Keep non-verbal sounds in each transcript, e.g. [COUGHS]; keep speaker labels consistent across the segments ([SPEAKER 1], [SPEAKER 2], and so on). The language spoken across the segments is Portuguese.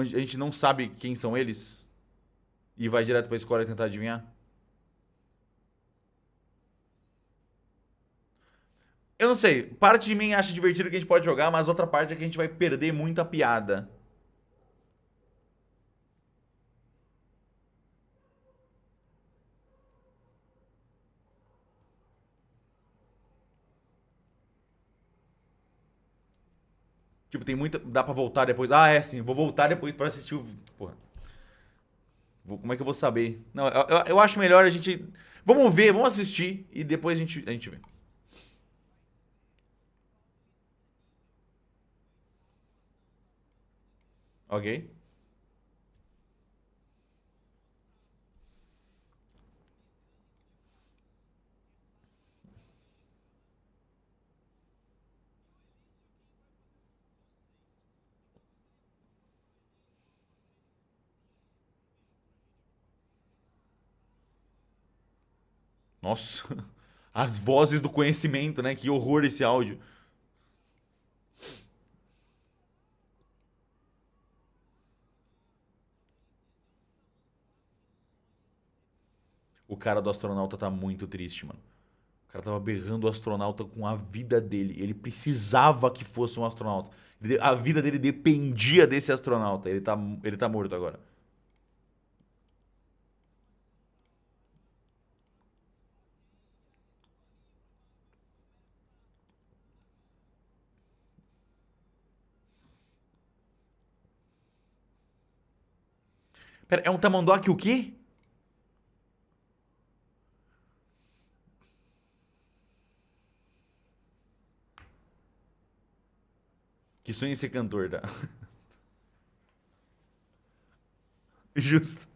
[SPEAKER 1] A gente não sabe quem são eles? E vai direto pra escola tentar adivinhar? Eu não sei. Parte de mim acha divertido que a gente pode jogar, mas outra parte é que a gente vai perder muita piada. Tipo, tem muita. Dá pra voltar depois. Ah, é sim, vou voltar depois pra assistir o. Porra. Vou... Como é que eu vou saber? Não, eu, eu, acho melhor a gente. Vamos ver, vamos assistir e depois a gente, a gente vê. Ok. Nossa, [LAUGHS] as vozes do conhecimento, né? Que horror esse áudio. O cara do astronauta tá muito triste, mano. O cara tava berrando o astronauta com a vida dele. Ele precisava que fosse um astronauta. A vida dele dependia desse astronauta. Ele tá, ele tá morto agora. Pera, é um tamanduá o quê? Que sonha em ser cantor, tá? [LAUGHS] Justo.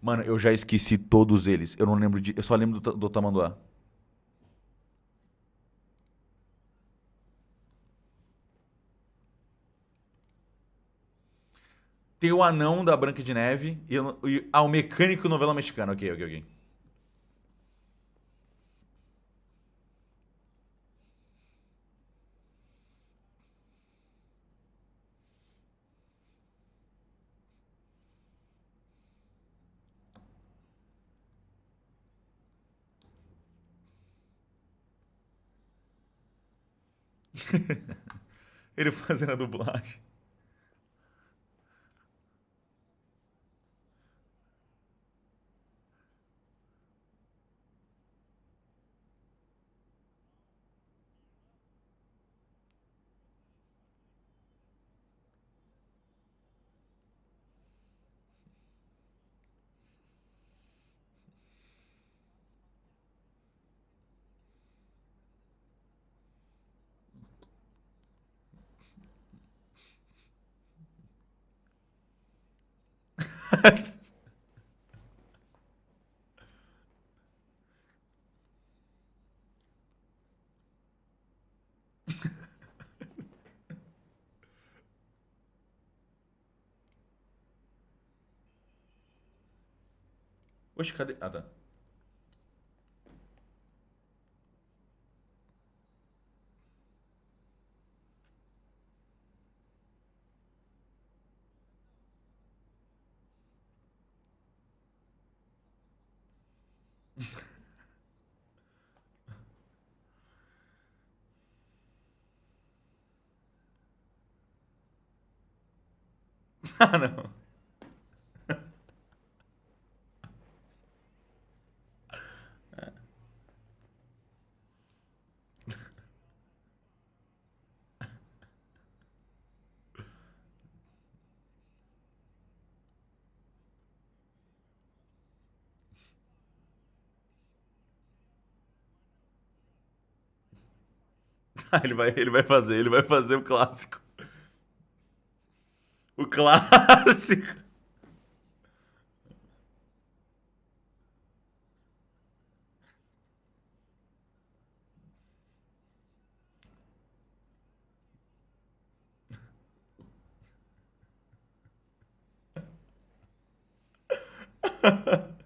[SPEAKER 1] Mano, eu já esqueci todos eles. Eu não lembro de. Eu só lembro do, do Tamanduá. Tem o anão da Branca de Neve e, e ah, o mecânico novela mexicana. Ok, ok, ok. [LAUGHS] Ele fazendo a dublagem. Oxe, cadê? Ah, tá. [LAUGHS] ah, não. [LAUGHS] ele, vai, ele vai fazer, ele vai fazer o clássico. O clássico. [LAUGHS]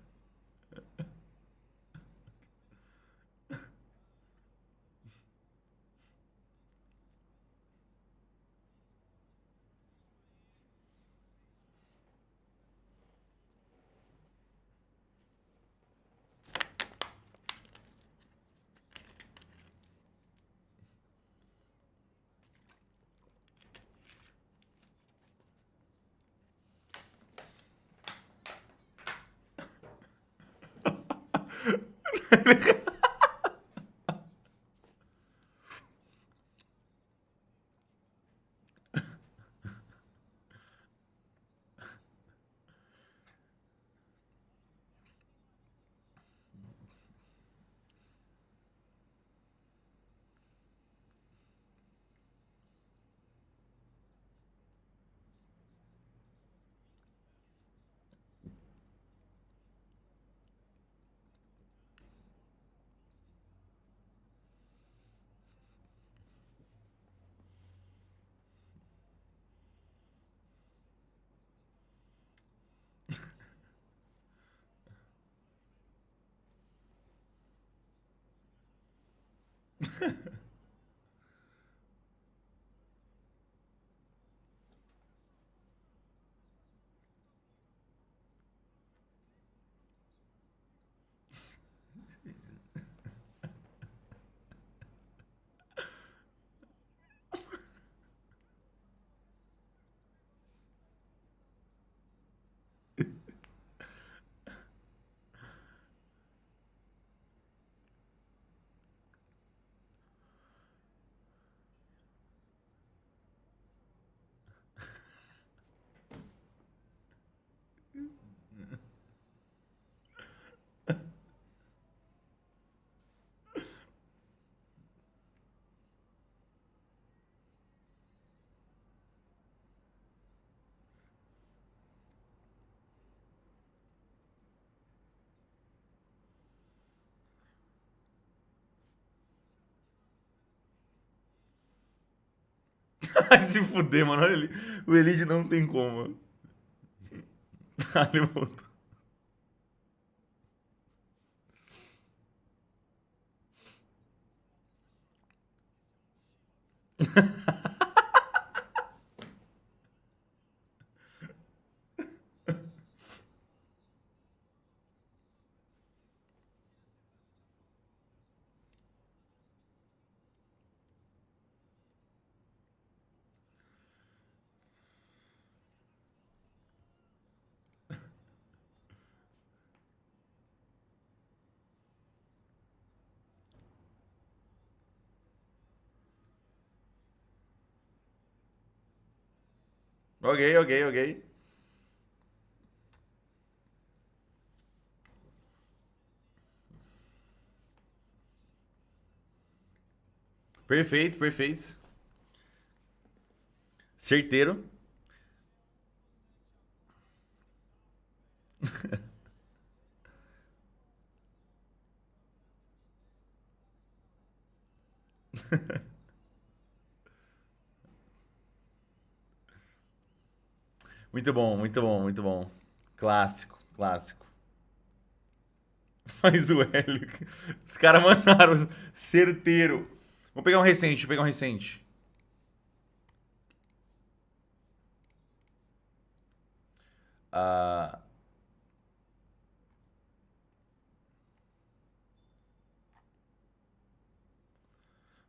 [SPEAKER 1] [LAUGHS] Vai se fuder, mano. Olha ali. O Elite não tem como. Ah, [LAUGHS] ele voltou. [LAUGHS] Ok, ok, ok. Perfeito, perfeito. Certeiro. [LAUGHS] Muito bom, muito bom, muito bom. Clássico, clássico. [LAUGHS] Faz o Hélio. Os caras mandaram certeiro. Vou pegar um recente, vou pegar um recente. Ah...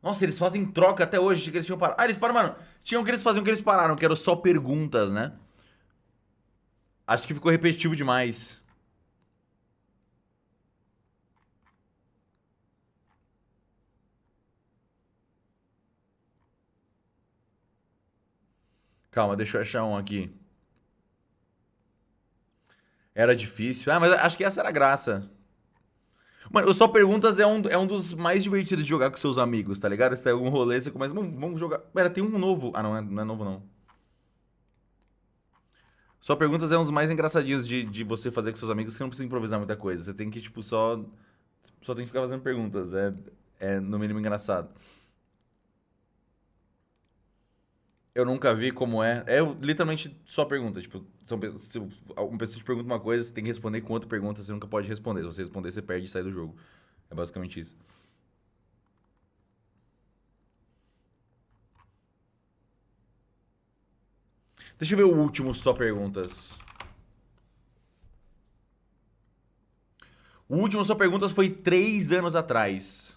[SPEAKER 1] Nossa, eles fazem troca até hoje. Que eles tinham parado. Ah, eles pararam, mano. Tinham que eles faziam que eles pararam, que eram só perguntas, né? Acho que ficou repetitivo demais. Calma, deixa eu achar um aqui. Era difícil. Ah, mas acho que essa era a graça. Mano, o Só Perguntas é um, é um dos mais divertidos de jogar com seus amigos, tá ligado? Se tem algum rolê, você começa... Vamos, jogar... Pera, tem um novo... Ah, não, é, não é novo, não. Só perguntas é um dos mais engraçadinhos de, de você fazer com seus amigos, que não precisa improvisar muita coisa. Você tem que, tipo, só. Só tem que ficar fazendo perguntas. É, é no mínimo engraçado. Eu nunca vi como é. É literalmente só pergunta. Tipo, são, se uma pessoa te pergunta uma coisa, você tem que responder com outra pergunta, você nunca pode responder. Se você responder, você perde e sai do jogo. É basicamente isso. Deixa eu ver o último só perguntas. O último só perguntas foi três anos atrás.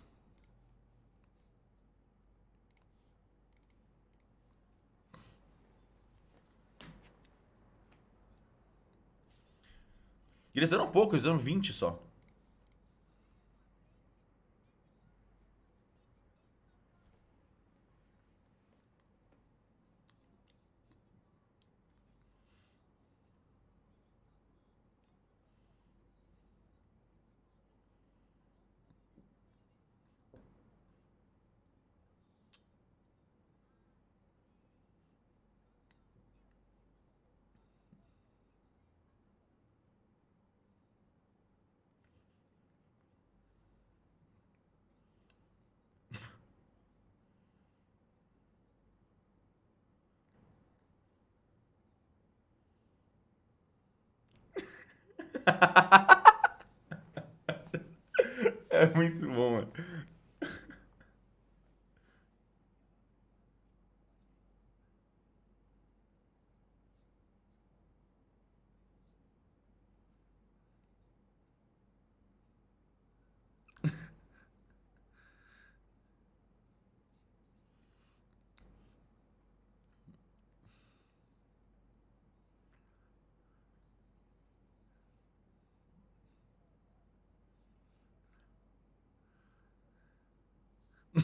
[SPEAKER 1] Eles eram poucos, eles eram 20 só. [LAUGHS] é muito bom, mano.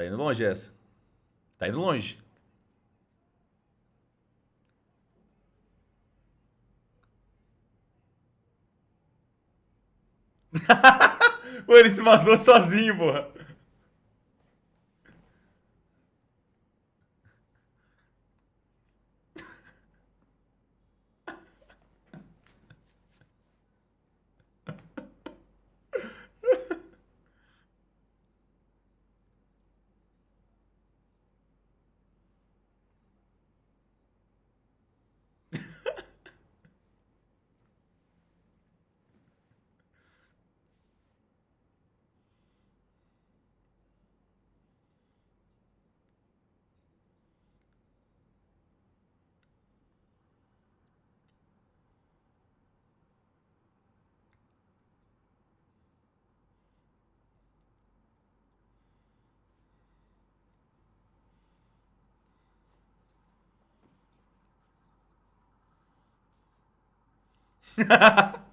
[SPEAKER 1] Tá indo longe essa. Tá indo longe. [LAUGHS] Pô, ele se matou sozinho, porra. [LAUGHS]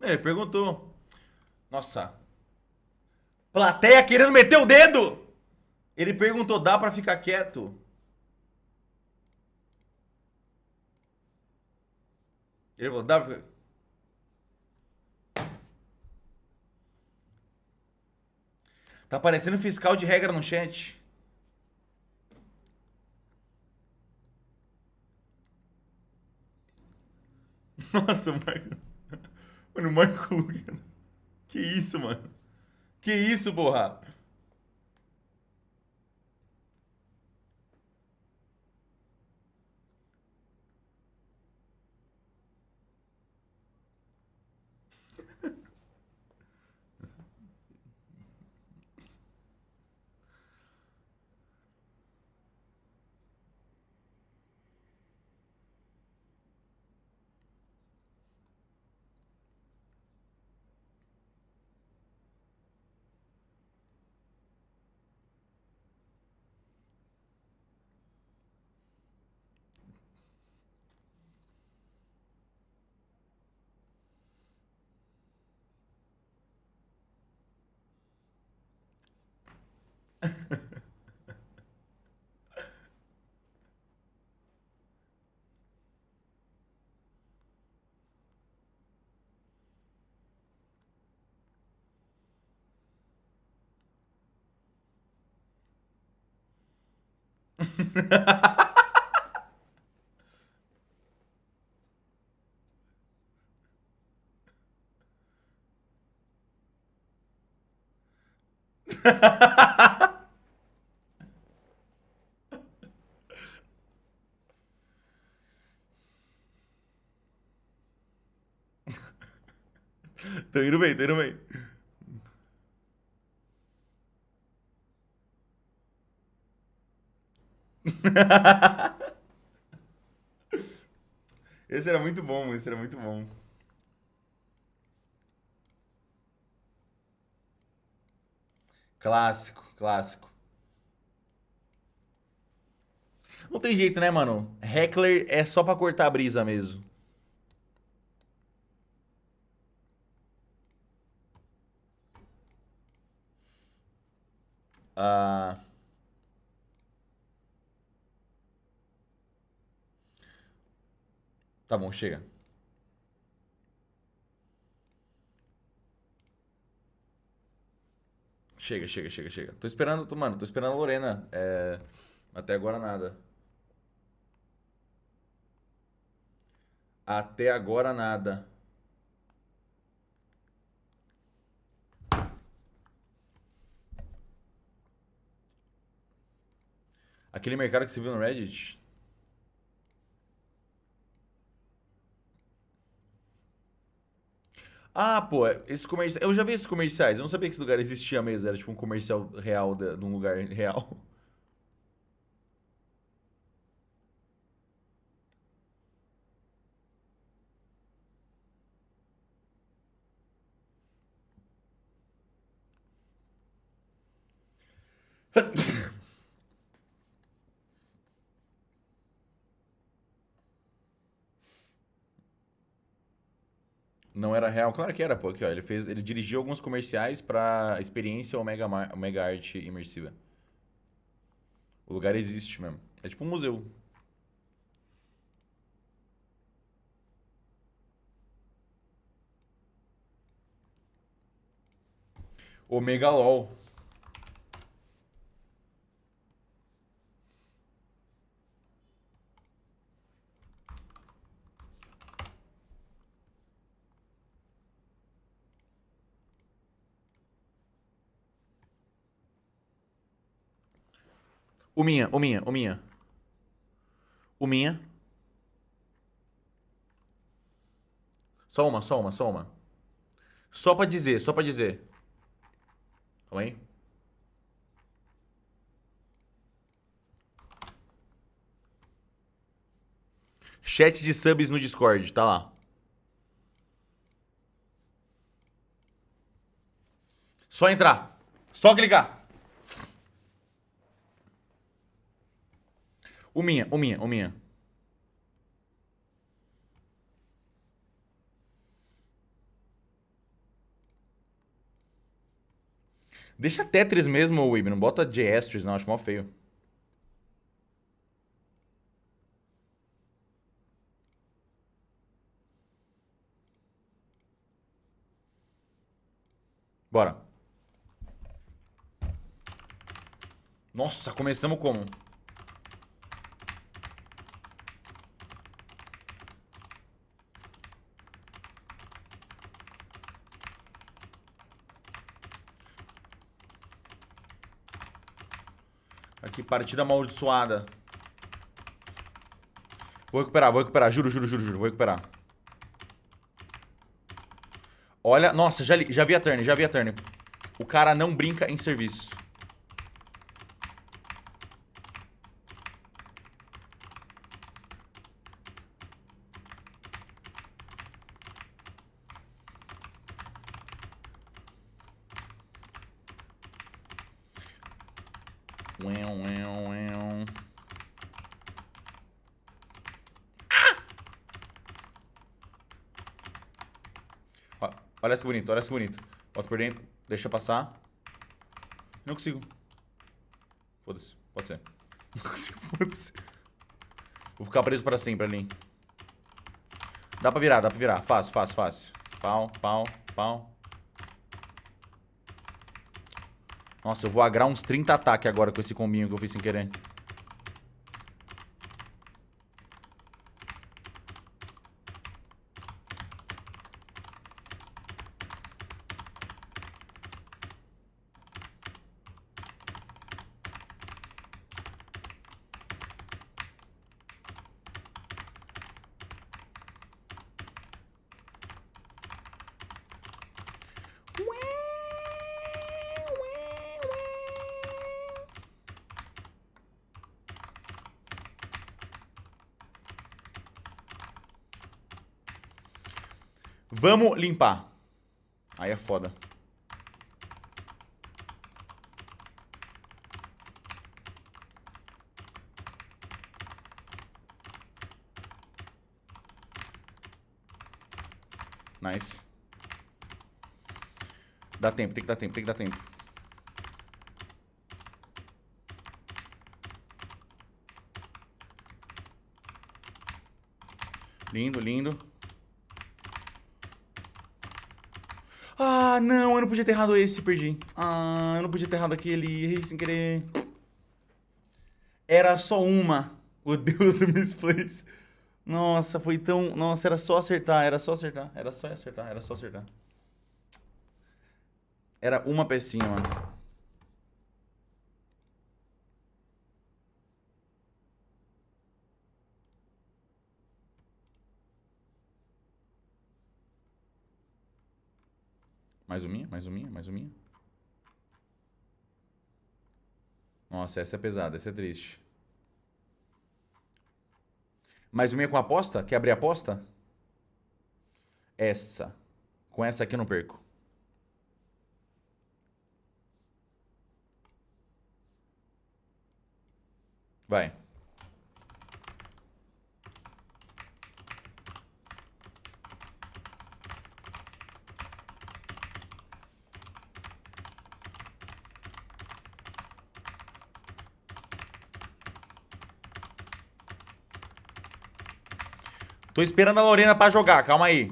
[SPEAKER 1] Ele perguntou. Nossa. Plateia querendo meter o dedo! Ele perguntou, dá pra ficar quieto? Ele falou. Tá aparecendo fiscal de regra no chat. [LAUGHS] Nossa, Marco. Mano, Marco Lugan. Que isso, mano? Que isso, porra? Tô indo bem, tô indo bem. [LAUGHS] esse era muito bom, esse era muito bom. Clássico, clássico. Não tem jeito, né, mano? Heckler é só pra cortar a brisa mesmo. Ah... Tá bom, chega. Chega, chega, chega, chega. Tô esperando, tô, mano, tô esperando a Lorena. É... Até agora nada. Até agora nada. Aquele mercado que você viu no Reddit? Ah, pô, esses comerciais. Eu já vi esses comerciais. Eu não sabia que esse lugar existia mesmo. Era tipo um comercial real de, de um lugar real. Não era real? Claro que era, pô. Aqui, ó, ele, fez, ele dirigiu alguns comerciais pra experiência Omega, Mar, Omega Art imersiva. O lugar existe mesmo. É tipo um museu. Omega LOL. O minha, o minha, o minha. O minha. Só uma, só uma, só uma. Só pra dizer, só pra dizer. Calma aí. Chat de subs no Discord, tá lá. Só entrar. Só clicar. O minha, o minha, o minha. Deixa Tetris mesmo, Wib. Não bota Geastris, não. Acho mó feio. Bora. Nossa, começamos como? Aqui, partida amaldiçoada. Vou recuperar, vou recuperar. Juro, juro, juro, juro. Vou recuperar. Olha, nossa, já, li, já vi a turn, já vi a turn. O cara não brinca em serviço. Olha essa bonito, olha essa bonito. Bota por dentro, deixa passar. Não consigo. Foda-se, pode ser. [LAUGHS] Não consigo, foda-se. Vou ficar preso pra sempre ali. Dá pra virar, dá pra virar. Fácil, fácil, fácil. Pau, pau, pau. Nossa, eu vou agrar uns 30 ataques agora com esse combinho que eu fiz sem querer. Vamos limpar. Aí é foda. Nice. Dá tempo, tem que dar tempo, tem que dar tempo. Lindo, lindo. Ah, não, eu não podia ter errado esse, perdi. Ah, eu não podia ter errado aquele, errei sem querer. Era só uma. O Deus do Misplace. Nossa, foi tão... Nossa, era só acertar, era só acertar. Era só acertar, era só acertar. Era uma pecinha, mano. Mais uma, mais uma, mais uma. Nossa, essa é pesada, essa é triste. Mais uma com aposta? Quer abrir aposta? Essa. Com essa aqui eu não perco. Vai. Tô esperando a Lorena pra jogar, calma aí.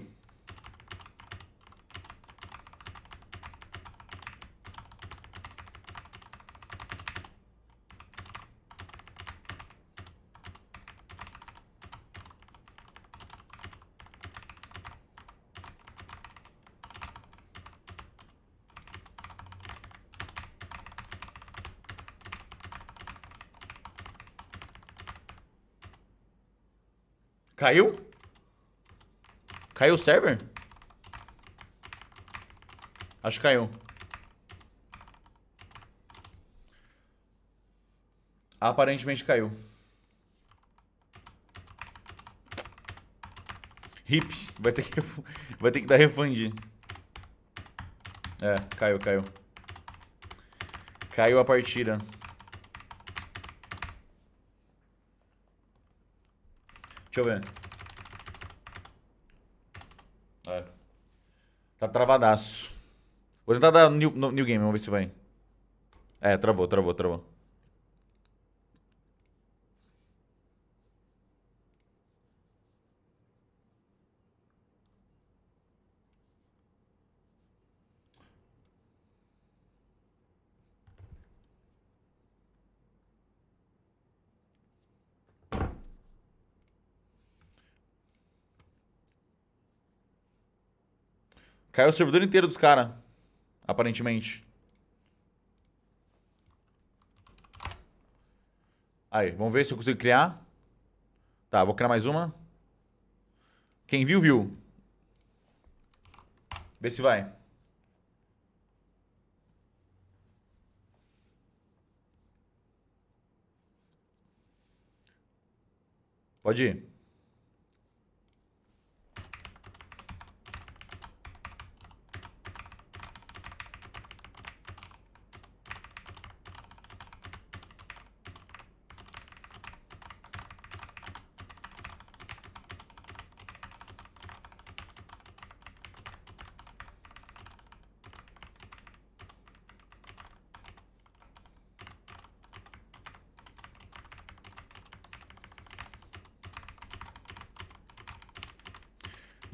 [SPEAKER 1] Caiu? Caiu o server? Acho que caiu. Aparentemente caiu. Hip. Vai ter que, [LAUGHS] vai ter que dar refund. É, caiu, caiu. Caiu a partida. Deixa eu ver. Tá travadaço. Vou tentar dar new, new game, vamos ver se vai. É, travou, travou, travou. Caiu o servidor inteiro dos caras. Aparentemente. Aí, vamos ver se eu consigo criar. Tá, vou criar mais uma. Quem viu, viu. Vê se vai. Pode ir.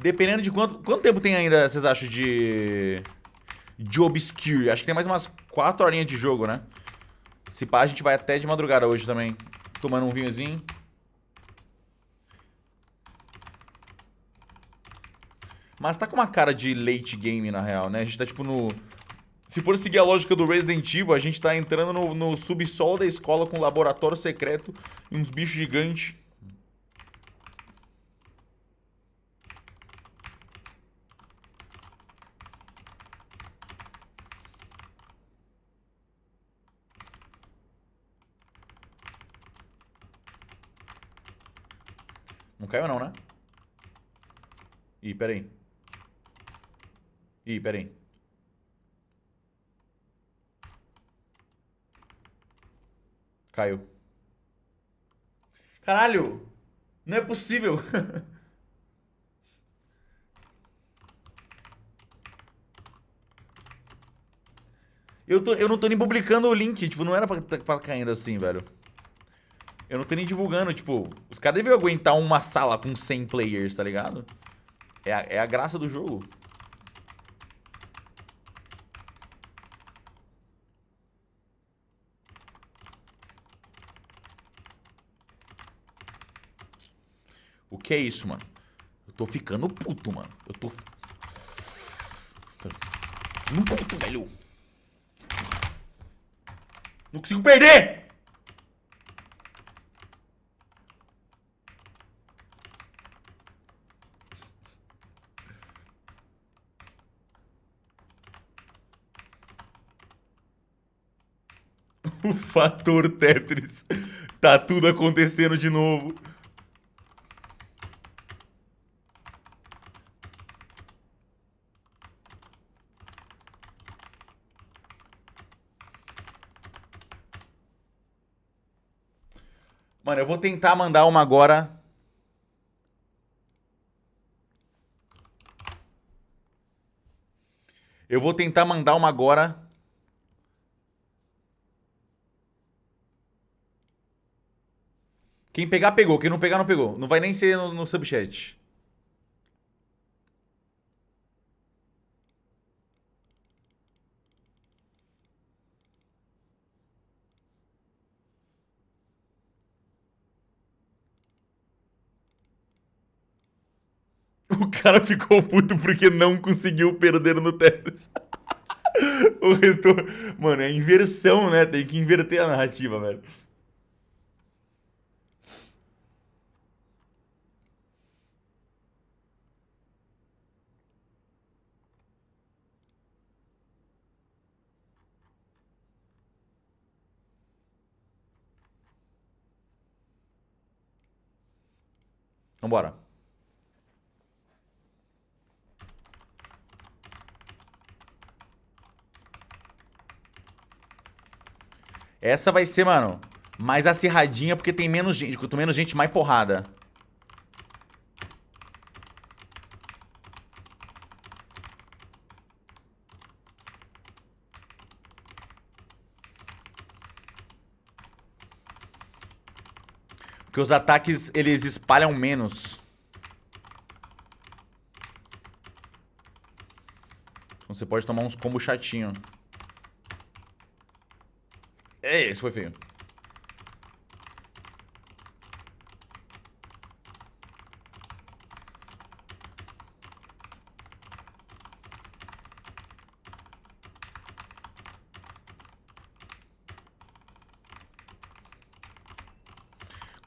[SPEAKER 1] Dependendo de quanto... Quanto tempo tem ainda, vocês acham, de... De Obscure? Acho que tem mais umas 4 horinhas de jogo, né? Se pá, a gente vai até de madrugada hoje também. Tomando um vinhozinho. Mas tá com uma cara de late game, na real, né? A gente tá, tipo, no... Se for seguir a lógica do Resident Evil, a gente tá entrando no, no subsolo da escola com um laboratório secreto e uns bichos gigantes. Caiu não, né? Ih, peraí. Ih, peraí. Caiu. Caralho! Não é possível! [LAUGHS] eu, tô, eu não tô nem publicando o link, tipo, não era pra, pra caindo assim, velho. Eu não tô nem divulgando, tipo... Os caras devem aguentar uma sala com 100 players, tá ligado? É a, é a graça do jogo. O que é isso, mano? Eu tô ficando puto, mano. Eu tô... Ficando puto, velho. Não consigo perder! o fator Tetris. Tá tudo acontecendo de novo. Mano, eu vou tentar mandar uma agora. Eu vou tentar mandar uma agora Quem pegar, pegou. Quem não pegar, não pegou. Não vai nem ser no, no subchat. [LAUGHS] O cara ficou puto porque não conseguiu perder no Tetris. [LAUGHS] o retorno... Mano, é inversão, né? Tem que inverter a narrativa, velho. Vambora. Essa vai ser, mano, mais acirradinha porque tem menos gente. Quanto menos gente, mais porrada. Porque os ataques, eles espalham menos. Então você pode tomar uns combos chatinho. Esse foi feio.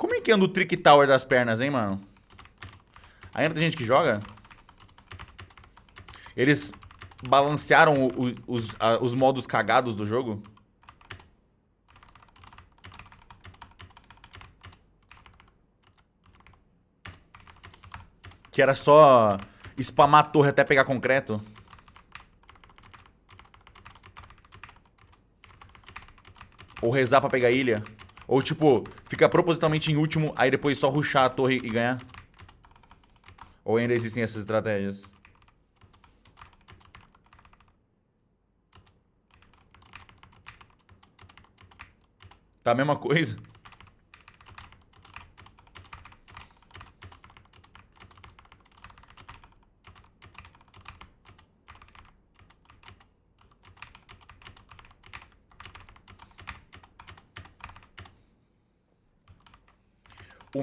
[SPEAKER 1] Como é que anda o Trick Tower das pernas, hein, mano? Ainda tem gente que joga? Eles balancearam o, o, os, a, os modos cagados do jogo? Que era só spamar a torre até pegar concreto. Ou rezar pra pegar ilha. Ou, tipo, ficar propositalmente em último, aí depois só ruxar a torre e ganhar. Ou ainda existem essas estratégias? Tá a mesma coisa?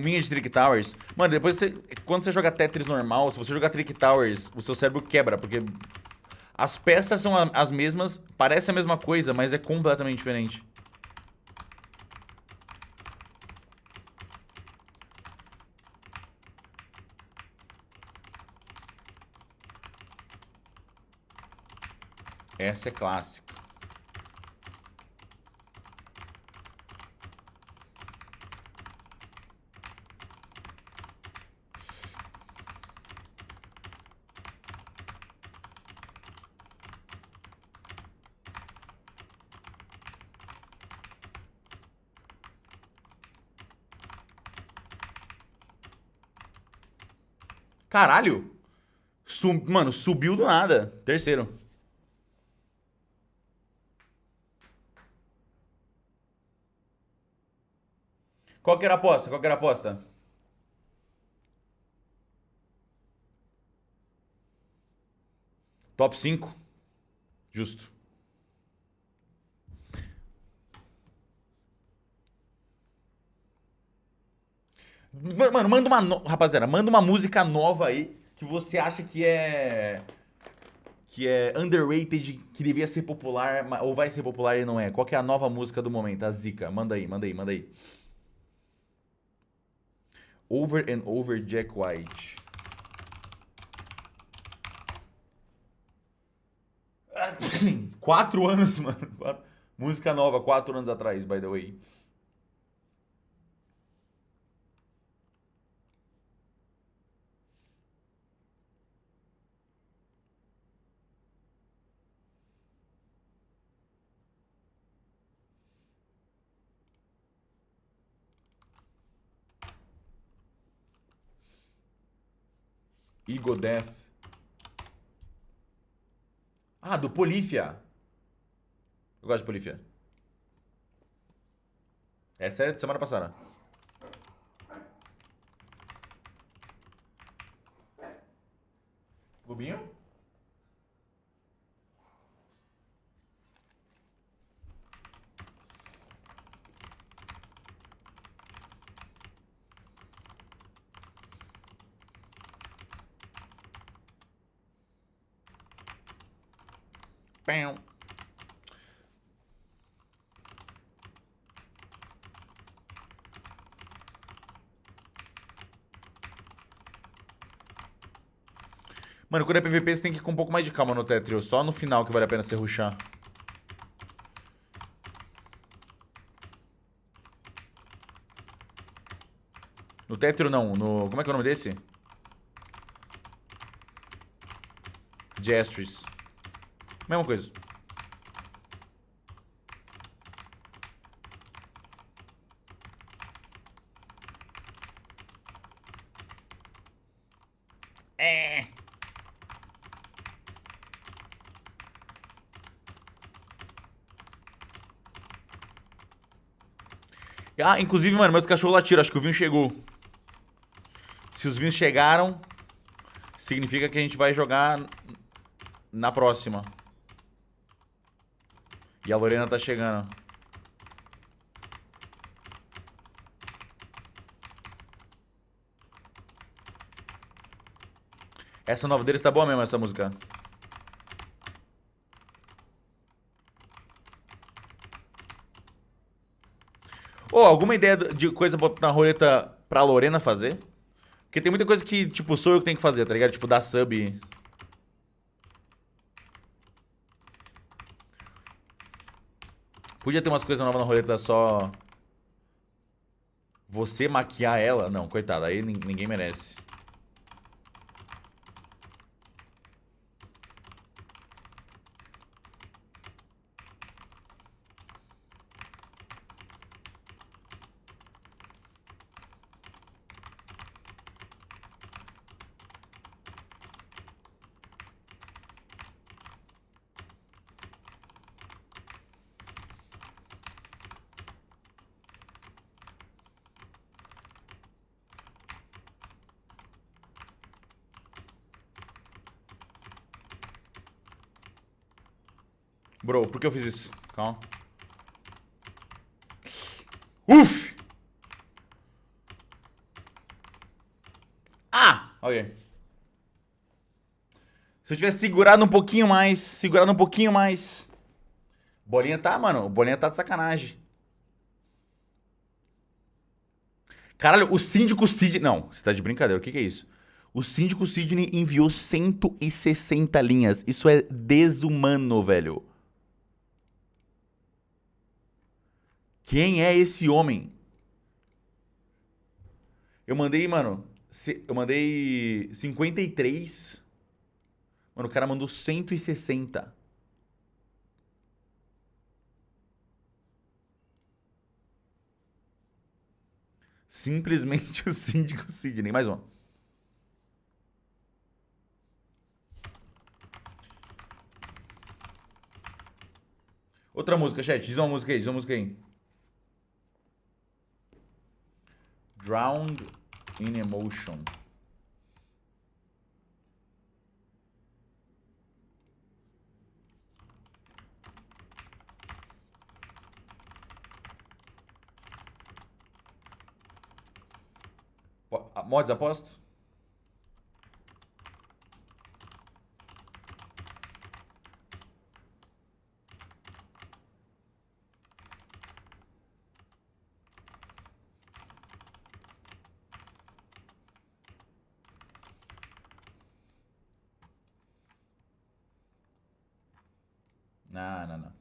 [SPEAKER 1] O Minha de Trick Towers. Mano, depois você. Quando você joga Tetris normal, se você jogar Trick Towers, o seu cérebro quebra, porque. As peças são as mesmas, parece a mesma coisa, mas é completamente diferente. Essa é clássica. Caralho. Sub, mano, subiu do nada. Terceiro. Qual que era a aposta? Qual que era a aposta? Top 5? Justo. Mano, manda uma. No... Rapaziada, manda uma música nova aí que você acha que é. Que é underrated, que devia ser popular, ou vai ser popular e não é. Qual é a nova música do momento? A Zica. Manda aí, manda aí, manda aí. Over and Over Jack White. [COUGHS] Quatro anos, mano. Música nova, quatro anos atrás, by the way. Ego Death. Ah, do Polífia. Eu gosto de Polífia. Essa é de semana passada. Rubinho? Pão. Mano, quando é PVP você tem que ir com um pouco mais de calma no Tetrio. Só no final que vale a pena você ruxar. No Tetrio não, no... Como é que é o nome desse? Gestures. Mesma coisa. É. Ah, inclusive, mano, meus cachorros latiram. Acho que o vinho chegou. Se os vinhos chegaram, significa que a gente vai jogar na próxima. E a Lorena tá chegando. Essa nova deles tá boa mesmo, essa música. Ô, alguma ideia de coisa pra botar na roleta pra Lorena fazer? Porque tem muita coisa que, tipo, sou eu que tenho que fazer, tá ligado? Tipo, dar sub. Podia ter umas coisas novas na roleta só... Você maquiar ela? Não, coitada, aí ninguém merece. Bro, por que eu fiz isso? Calma. Uf! Ah! Ok. Se eu tivesse segurado um pouquinho mais, segurado um pouquinho mais. Bolinha tá, mano. Bolinha tá de sacanagem. Caralho, o síndico Sidney... Não, você tá de brincadeira. O que, que é isso? O síndico Sidney enviou 160 linhas. Isso é desumano, velho. Quem é esse homem? Eu mandei, mano. Eu mandei 53. Mano, o cara mandou 160. Simplesmente [LAUGHS] o síndico Sidney. Mais uma. Outra música, chat. Diz uma música aí, diz uma música aí. Drowned in Emotion. Uh, Mods, aposto? Não, não, não.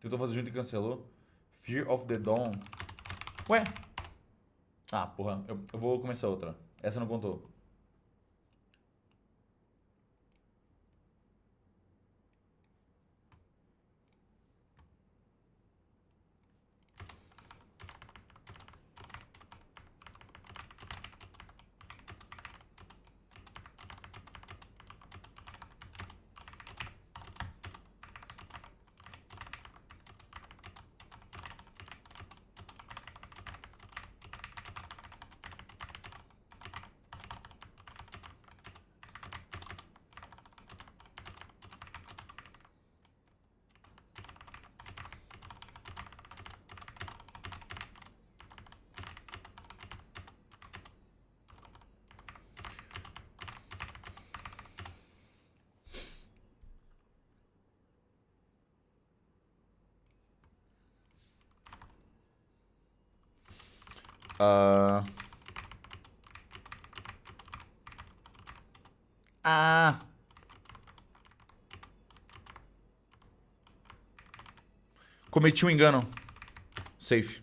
[SPEAKER 1] Tentou fazer junto e cancelou. Fear of the Dawn. Ué? Ah, porra. Eu, eu vou começar outra. Essa não contou. Uh... Ah. Cometi um engano. Safe.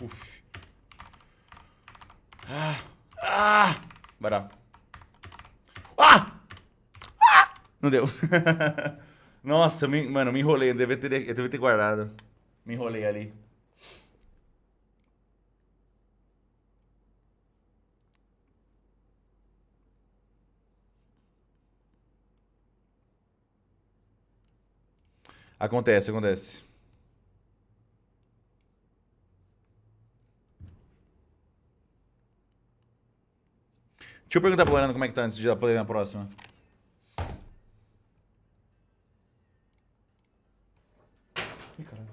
[SPEAKER 1] Uf. Ah. Ah. Bora. Ah! ah! Não deu. [LAUGHS] Nossa, me, mano, me enrolei. Eu devia, ter, eu devia ter guardado. Me enrolei ali. Acontece, acontece. Deixa eu perguntar pro Leandro como é que tá antes de poder ir na próxima. Ih, caralho.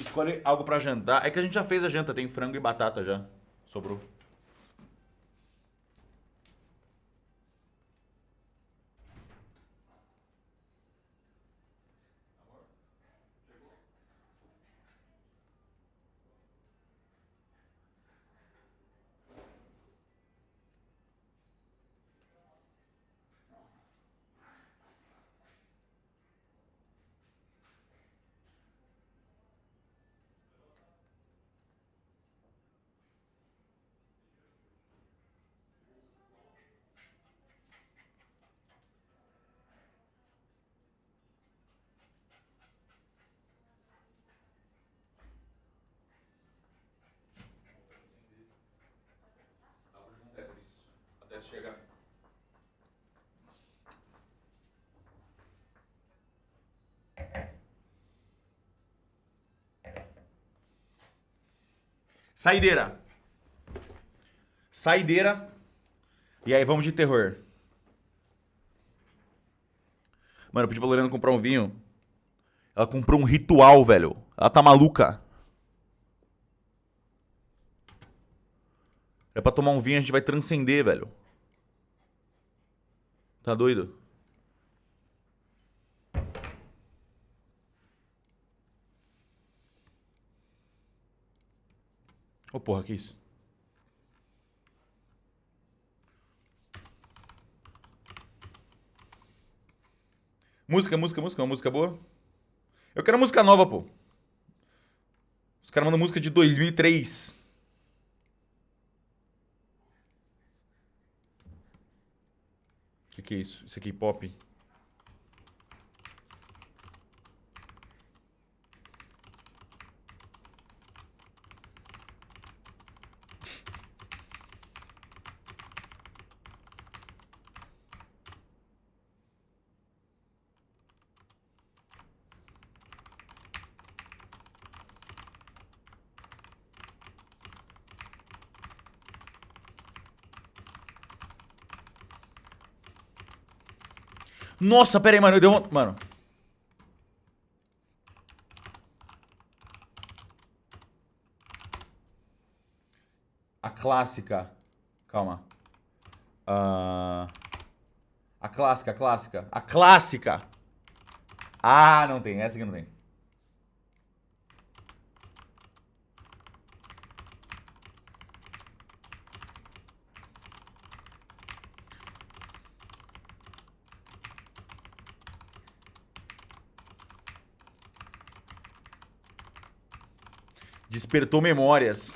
[SPEAKER 1] Escolhe algo pra jantar. É que a gente já fez a janta, tem frango e batata já. Sobrou. Até chegar. Saideira. Saideira. E aí, vamos de terror. Mano, eu pedi pra Lorena comprar um vinho. Ela comprou um ritual, velho. Ela tá maluca. É pra tomar um vinho, a gente vai transcender, velho. Tá doido? Ô, oh, porra, que isso? Música, música, música, uma música boa. Eu quero música nova, pô. Os caras mandam música de 2003. que, que é isso? Isso aqui é pop? Nossa, pera aí, mano. Eu dei um... Mano. A clássica. Calma. Uh... A clássica, a clássica. A clássica. Ah, não tem. Essa aqui não tem. Despertou memórias.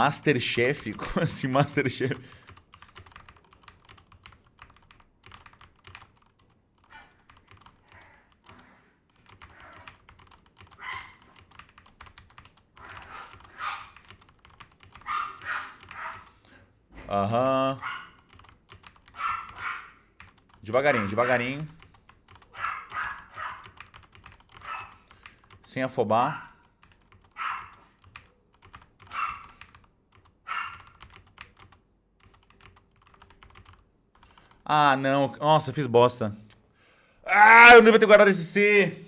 [SPEAKER 1] Masterchef? [LAUGHS] Como assim Masterchef? Aham. Uhum. Devagarinho, devagarinho. Sem afobar. Ah, não. Nossa, fiz bosta. Ah, eu não devia ter guardado esse C.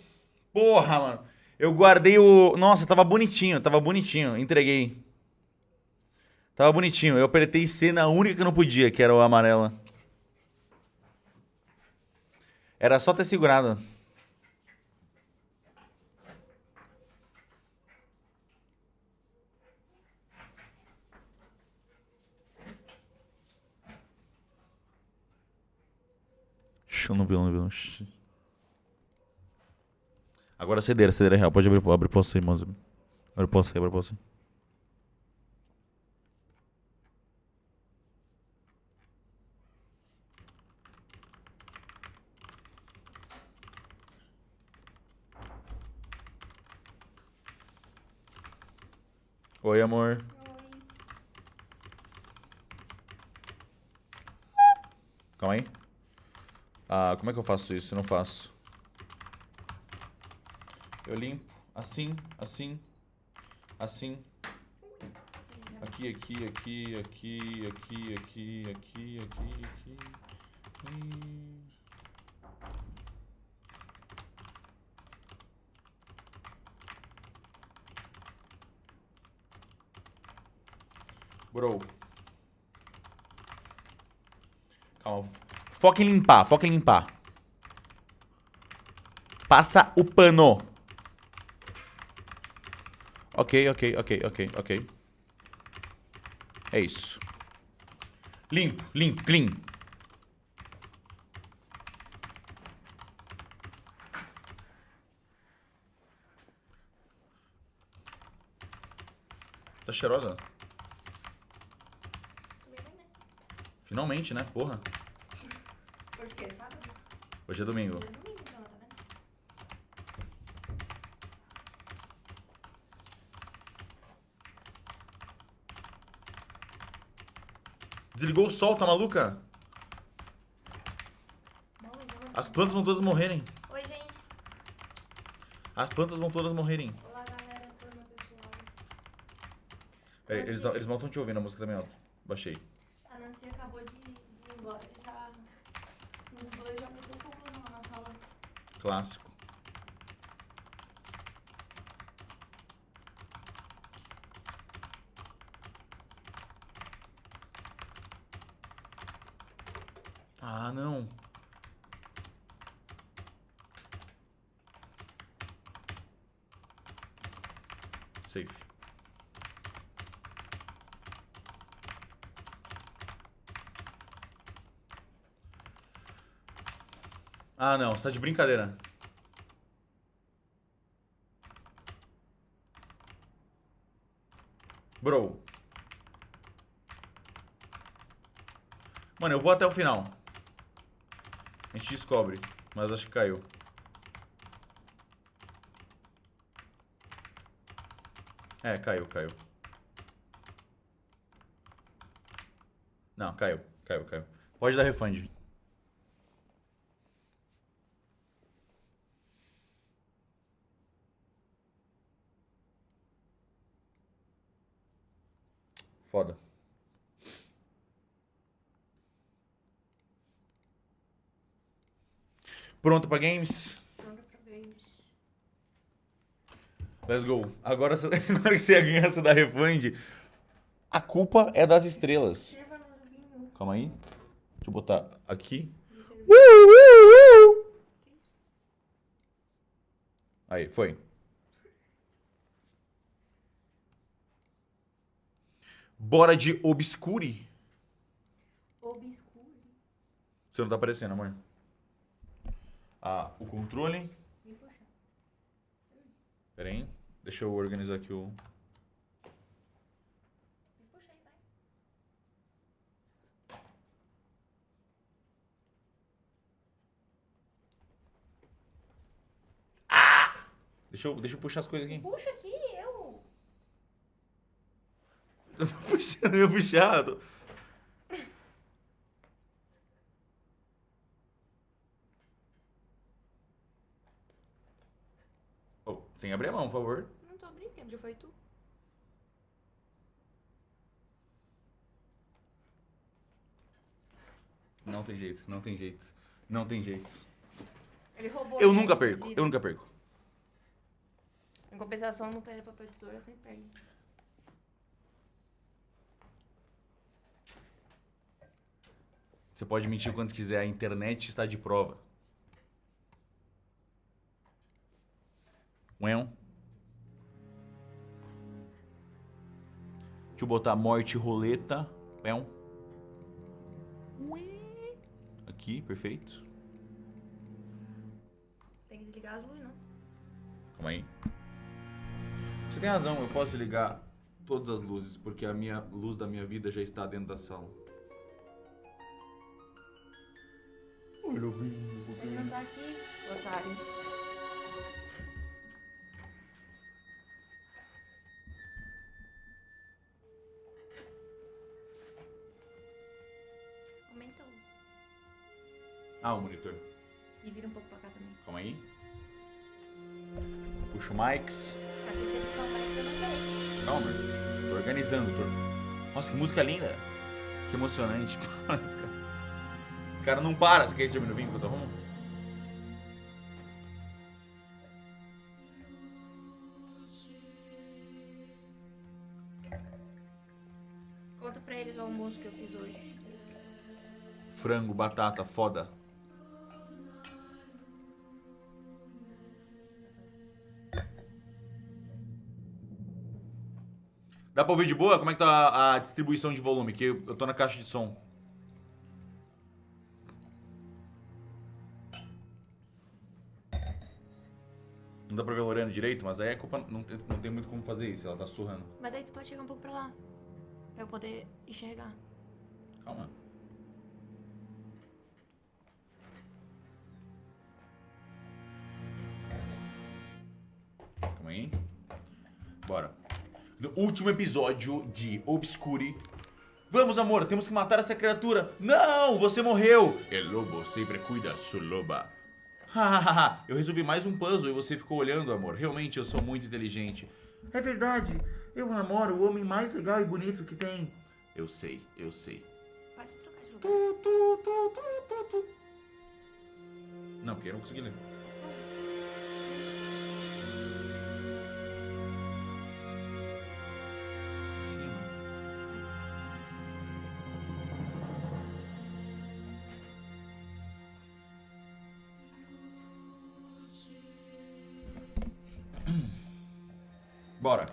[SPEAKER 1] Porra, mano. Eu guardei o... Nossa, tava bonitinho, tava bonitinho. Entreguei. Tava bonitinho. Eu apertei C na única que eu não podia, que era o amarela. Era só ter segurado. Eu não vi, não vi. Agora a cedeira, a cedeira é real. Pode abrir, abre posto aí, moço. Abre posto aí, abre posto aí. Oi, amor. Calma aí. Ah, como é que eu faço isso? Eu não faço. Eu limpo assim, assim, assim. Aqui, aqui, aqui, aqui, aqui, aqui, aqui, aqui, aqui. aqui. Bro. Calma. Foca em limpar, foca em limpar. Passa o pano. Ok, ok, ok, ok, ok. É isso. Limpo, limpo, clean. Tá cheirosa? Finalmente, né? Porra.
[SPEAKER 2] Hoje que é sábado?
[SPEAKER 1] Hoje é domingo.
[SPEAKER 2] É então, tá?
[SPEAKER 1] Desligou o sol, tá maluca?
[SPEAKER 2] Então
[SPEAKER 1] As plantas vão todas morrerem.
[SPEAKER 2] Oi, gente.
[SPEAKER 1] As plantas vão todas morrerem.
[SPEAKER 2] Olá, galera. Turma do Suave.
[SPEAKER 1] Peraí, eles, não- eles não estão te ouvindo, a música também é alta. Baixei.
[SPEAKER 2] A Nancy acabou de, de ir embora. Já... Os dois já meteu conclusão na sala.
[SPEAKER 1] Clássico. Ah, não. Safe. Ah, não. Você tá de brincadeira. Bro. Mano, eu vou até o final. A gente descobre. Mas acho que caiu. É, caiu, caiu. Não, caiu. Caiu, caiu. Pode dar refund. Foda. Pronto pra games?
[SPEAKER 2] Pronto pra games.
[SPEAKER 1] Let's go. Agora, [LAUGHS] agora que você ganha essa da refund, a culpa é das estrelas. Calma aí. Deixa eu botar aqui. Uh, uh, uh. Aí, foi. Bora de Obscure.
[SPEAKER 2] Obscuro.
[SPEAKER 1] Você não tá aparecendo, amor. Ah, o controle. Pera aí. Deixa eu organizar aqui o...
[SPEAKER 2] Vai.
[SPEAKER 1] Deixa eu, deixa eu puxar as coisas aqui.
[SPEAKER 2] Puxa aqui, eu.
[SPEAKER 1] Eu tô puxando, eu puxado. Oh, sem abrir a mão, por favor.
[SPEAKER 2] Não tô abrindo, quem abriu foi tu.
[SPEAKER 1] Não tem jeito, não tem jeito. Não tem jeito.
[SPEAKER 2] Ele roubou.
[SPEAKER 1] Eu
[SPEAKER 2] a
[SPEAKER 1] nunca perco, eu nunca perco.
[SPEAKER 2] Em compensação, no pé de papel tesoura, sempre perde.
[SPEAKER 1] Você pode mentir o quanto quiser, a internet está de prova. Ué? Deixa eu botar morte roleta. Ué? Ué. Aqui, perfeito.
[SPEAKER 2] Tem que desligar as luzes, não.
[SPEAKER 1] Calma aí. Você tem razão, eu posso ligar todas as luzes, porque a minha luz da minha vida já está dentro da sala. Oi, lobinho,
[SPEAKER 2] Ele não tá aqui, otário. Aumenta o.
[SPEAKER 1] Ah, o monitor.
[SPEAKER 2] E vira um pouco pra cá também.
[SPEAKER 1] Calma aí. Puxa o mics.
[SPEAKER 2] Sei.
[SPEAKER 1] Calma, tô organizando. Tô... Nossa, que música linda. Que emocionante. [LAUGHS] Esse cara- não para. Você quer esse termino vinho que eu tô arrumando?
[SPEAKER 2] Conta pra eles o almoço que eu fiz hoje.
[SPEAKER 1] Frango, batata, foda. Dá pra ouvir de boa? Como é que tá a distribuição de volume? Que eu tô na caixa de som. Não dá pra ver a Lorena direito, mas aí é culpa. Não, tem- não tem muito como fazer isso, ela tá surrando.
[SPEAKER 2] Mas daí tu pode chegar um pouco pra lá. Pra eu poder enxergar.
[SPEAKER 1] Calma. Calma aí. Bora. No último episódio de Obscure. Vamos, amor, temos que matar essa criatura. Não, você morreu. El lobo sempre cuida su loba. Hahaha, [LAUGHS] eu resolvi mais um puzzle e você ficou olhando, amor. Realmente eu sou muito inteligente. É verdade. Eu namoro o homem mais legal e bonito que tem. Eu sei, eu sei.
[SPEAKER 2] Pode se trocar de lugar.
[SPEAKER 1] Tu, tu, tu, tu, tu, tu. Não, porque eu não consegui ler. Bora.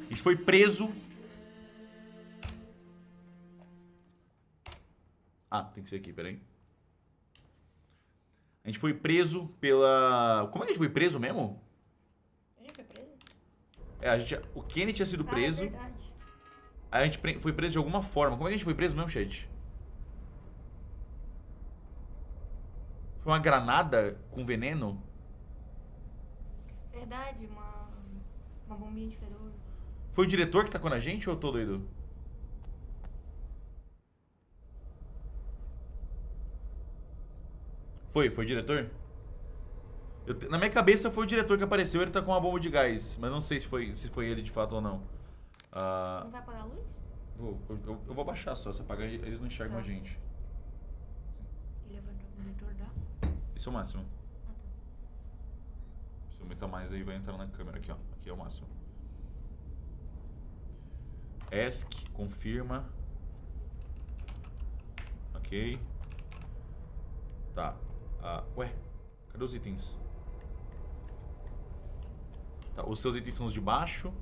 [SPEAKER 1] A gente foi preso Ah, tem que ser aqui, peraí. A gente foi preso pela. Como é que a gente foi preso mesmo?
[SPEAKER 2] A gente foi preso?
[SPEAKER 1] É, a gente. O Kenny tinha sido preso.
[SPEAKER 2] Ah, é
[SPEAKER 1] aí a gente pre- foi preso de alguma forma. Como é que a gente foi preso mesmo, chat? Foi uma granada com veneno?
[SPEAKER 2] Verdade, uma. Uma bombinha de fedor.
[SPEAKER 1] Foi o diretor que tacou na gente ou eu tô doido? Foi, foi o diretor? Eu na minha cabeça foi o diretor que apareceu, ele tá com uma bomba de gás, mas não sei se foi, se foi ele de fato ou não. Ah,
[SPEAKER 2] Não vai apagar a luz?
[SPEAKER 1] vou- eu, eu- eu vou baixar só, se apagar eles não enxergam
[SPEAKER 2] Tá.
[SPEAKER 1] a gente.
[SPEAKER 2] E levantou o monitor da.
[SPEAKER 1] Esse é o máximo.
[SPEAKER 2] Ah, tá.
[SPEAKER 1] Se eu aumentar mais aí vai entrar na câmera aqui, ó. Aqui é o máximo. ESC, confirma. Ok. Tá. Ah, ué, cadê os itens? Tá, os seus itens são os de baixo.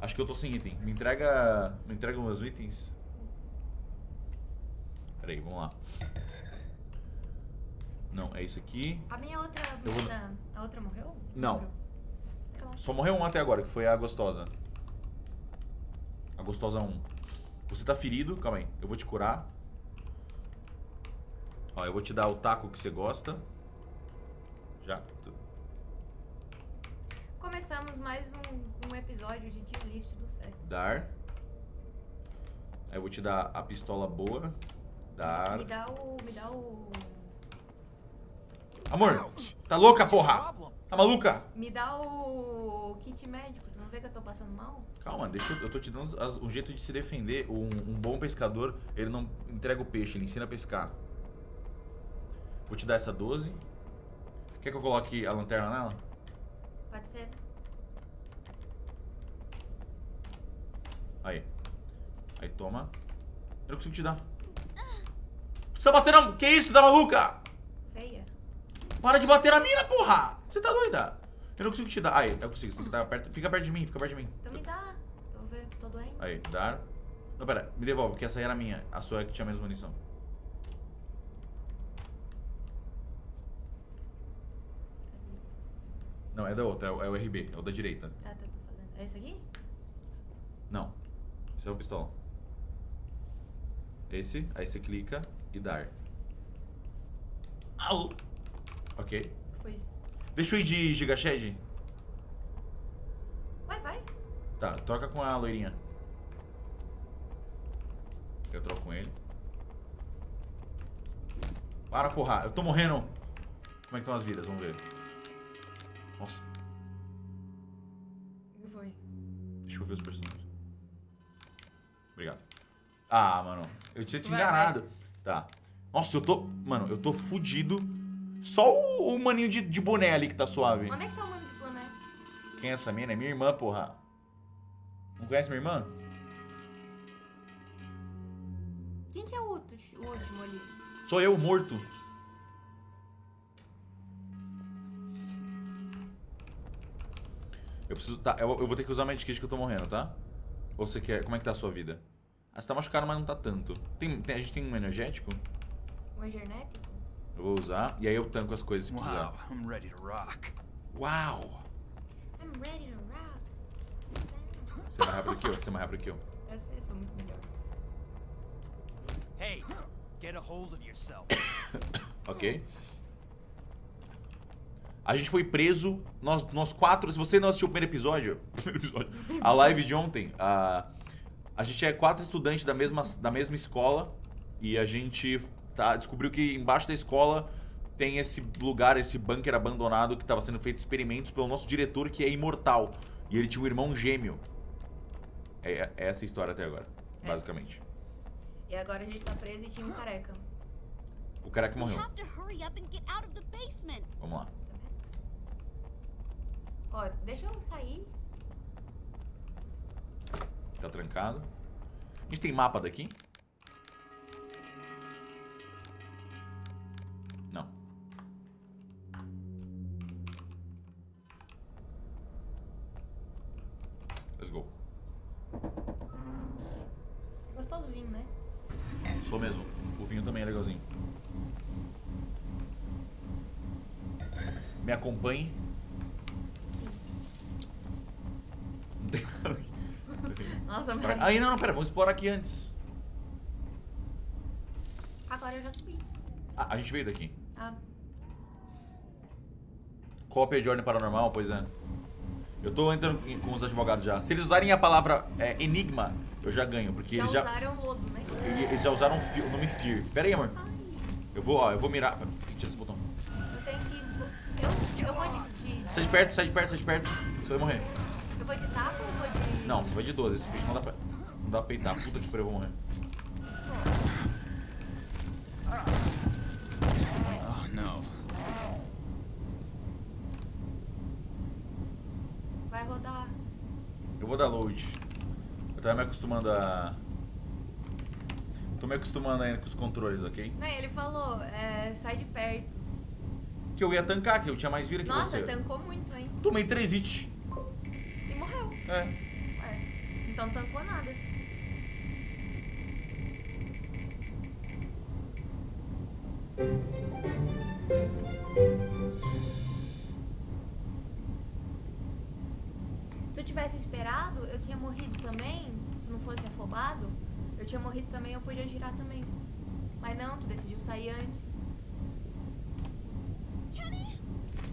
[SPEAKER 1] Acho que eu tô sem item. Me entrega. Me entrega meus itens. Pera aí, vamos lá. Não, é isso aqui.
[SPEAKER 2] A minha outra
[SPEAKER 1] vou-.
[SPEAKER 2] A outra morreu?
[SPEAKER 1] Não. Só morreu um até agora, que foi a gostosa. Gostosa 1. Você tá ferido, calma aí. Eu vou te curar. Ó, eu vou te dar o taco que você gosta. Já.
[SPEAKER 2] Começamos mais um, um episódio de tier list do César.
[SPEAKER 1] Dar. Aí eu vou te dar a pistola boa. Dar.
[SPEAKER 2] Me dá o. Me dá o.
[SPEAKER 1] Amor, tá louca, porra? Tá maluca?
[SPEAKER 2] Me dá o kit médico. Tu não vê que eu tô passando mal?
[SPEAKER 1] Calma, deixa eu, eu tô te dando as- um jeito de se defender. Um, um bom pescador, ele não entrega o peixe, ele ensina a pescar. Vou te dar essa 12. Quer que eu coloque a lanterna nela?
[SPEAKER 2] Pode ser.
[SPEAKER 1] Aí. Aí toma. Eu não consigo te dar. Você tá batendo. Que isso, tá maluca?
[SPEAKER 2] Feia.
[SPEAKER 1] Para de bater na mina, porra! Você tá doida? Eu não consigo te dar. Aí, eu consigo. Você tem que dar perto. Fica perto de mim, fica perto de mim.
[SPEAKER 2] Então me dá. Tô, vendo, tô doente.
[SPEAKER 1] Aí, dar. Não, pera, me devolve, porque essa aí era minha. A sua é que tinha menos munição. Não, é da outra, é o, é o RB, é o da direita.
[SPEAKER 2] Tá, tá, tô fazendo. É esse aqui?
[SPEAKER 1] Não. Esse é o pistola. Esse, aí você clica e dar. Au! Ok. Deixa eu ir de Gigashed.
[SPEAKER 2] Vai, vai.
[SPEAKER 1] Tá, troca com a loirinha. Eu troco com ele. Para, porra. Eu tô morrendo. Como é que estão as vidas? Vamos ver. Nossa,
[SPEAKER 2] que foi?
[SPEAKER 1] deixa eu ver os personagens. Obrigado. Ah, mano. Eu tinha te
[SPEAKER 2] Vai,
[SPEAKER 1] enganado. Tá. Nossa, eu tô... Mano, eu tô fudido. Só o, o maninho de, de boné ali que tá suave.
[SPEAKER 2] Onde é que tá o mano de boné?
[SPEAKER 1] Quem é essa mina? É minha irmã, porra. Não conhece minha irmã?
[SPEAKER 2] Quem que é o, outro, o último ali?
[SPEAKER 1] Sou eu, morto. Eu preciso. Tá, eu, eu vou ter que usar a medikit que eu tô morrendo, tá? Ou você quer. Como é que tá a sua vida? Ah, você tá machucado, mas não tá tanto. Tem, tem- a gente tem um energético?
[SPEAKER 2] O energético?
[SPEAKER 1] Eu vou usar. E aí eu tanco as coisas se
[SPEAKER 3] Wow,
[SPEAKER 1] precisar.
[SPEAKER 3] I'm ready to rock.
[SPEAKER 1] Uau!
[SPEAKER 2] I'm ready to rock.
[SPEAKER 1] Você é mais rápido que eu, você é mais rápido que eu.
[SPEAKER 2] Eu sei, sou muito melhor.
[SPEAKER 3] Hey, get a hold of yourself. [COUGHS]
[SPEAKER 1] Ok? A gente foi preso, nós, nós quatro. Se você não assistiu o primeiro episódio, [LAUGHS] primeiro episódio a live de ontem, a, a gente é quatro estudantes da mesma, da mesma escola e a gente tá, descobriu que embaixo da escola tem esse lugar, esse bunker abandonado que estava sendo feito experimentos pelo nosso diretor que é imortal. E ele tinha um irmão gêmeo. É, é essa a história até agora,
[SPEAKER 2] É.
[SPEAKER 1] basicamente.
[SPEAKER 2] E agora a gente tá preso e tinha um careca.
[SPEAKER 1] O
[SPEAKER 4] We
[SPEAKER 1] morreu. Vamos lá.
[SPEAKER 2] Ó, deixa eu sair.
[SPEAKER 1] Tá trancado. A gente tem mapa daqui? Aí não, não, pera, vamos explorar aqui antes.
[SPEAKER 2] Agora eu já subi.
[SPEAKER 1] A, a gente veio daqui.
[SPEAKER 2] Ah,
[SPEAKER 1] Cópia de ordem paranormal, pois é. Eu tô entrando com os advogados já. Se eles usarem a palavra é, enigma, eu já ganho, porque
[SPEAKER 2] já
[SPEAKER 1] eles já,
[SPEAKER 2] usaram o lodo, né?
[SPEAKER 1] eles já usaram o nome Fear. Pera aí, amor.
[SPEAKER 2] Ai,
[SPEAKER 1] Eu vou, ó, eu vou mirar. Tira esse botão.
[SPEAKER 2] eu tenho que... Eu, eu vou de.
[SPEAKER 1] Sai de perto, sai de perto, sai de perto. Você vai morrer.
[SPEAKER 2] Eu vou de tapa ou vou de...
[SPEAKER 1] Não, você vai de 12. Esse bicho não dá pra, dá pra peitar. Puta que pariu, eu vou morrer.
[SPEAKER 3] Oh no.
[SPEAKER 2] Vai rodar.
[SPEAKER 1] Eu vou dar load. Eu tava me acostumando a... Tô me acostumando ainda com os controles, ok?
[SPEAKER 2] Não, ele falou, é, sai de perto.
[SPEAKER 1] Que eu ia tancar, que eu tinha mais vida que
[SPEAKER 2] Nossa,
[SPEAKER 1] você.
[SPEAKER 2] tancou muito, hein?
[SPEAKER 1] Tomei 3 hits.
[SPEAKER 2] E morreu.
[SPEAKER 1] É.
[SPEAKER 2] Ué, então tancou também. Mas não, tu decidiu sair antes.